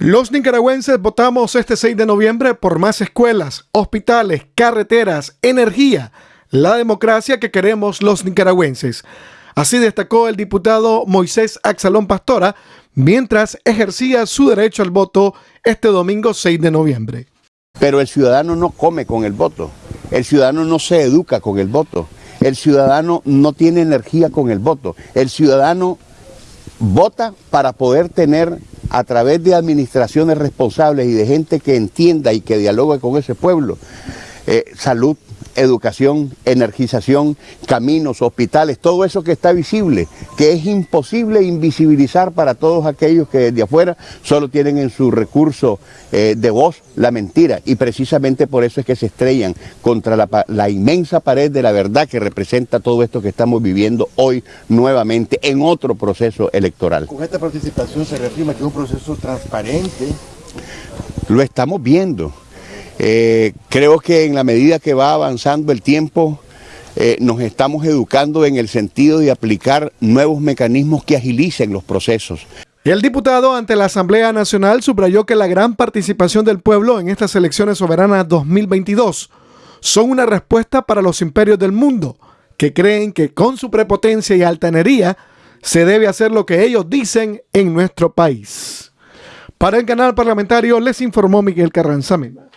Los nicaragüenses votamos este 6 de noviembre por más escuelas, hospitales, carreteras, energía, la democracia que queremos los nicaragüenses. Así destacó el diputado Moisés Axalón Pastora mientras ejercía su derecho al voto este domingo 6 de noviembre. Pero el ciudadano no come con el voto, el ciudadano no se educa con el voto, el ciudadano no tiene energía con el voto, el ciudadano vota para poder tener a través de administraciones responsables y de gente que entienda y que dialogue con ese pueblo, eh, salud, educación, energización, caminos, hospitales, todo eso que está visible, que es imposible invisibilizar para todos aquellos que desde afuera solo tienen en su recurso eh, de voz la mentira y precisamente por eso es que se estrellan contra la, la inmensa pared de la verdad que representa todo esto que estamos viviendo hoy nuevamente en otro proceso electoral. Con esta participación se reafirma que es un proceso transparente. Lo estamos viendo. Eh, creo que en la medida que va avanzando el tiempo, eh, nos estamos educando en el sentido de aplicar nuevos mecanismos que agilicen los procesos. El diputado ante la Asamblea Nacional subrayó que la gran participación del pueblo en estas elecciones soberanas 2022 son una respuesta para los imperios del mundo, que creen que con su prepotencia y altanería se debe hacer lo que ellos dicen en nuestro país. Para el canal parlamentario les informó Miguel Carranza Mena.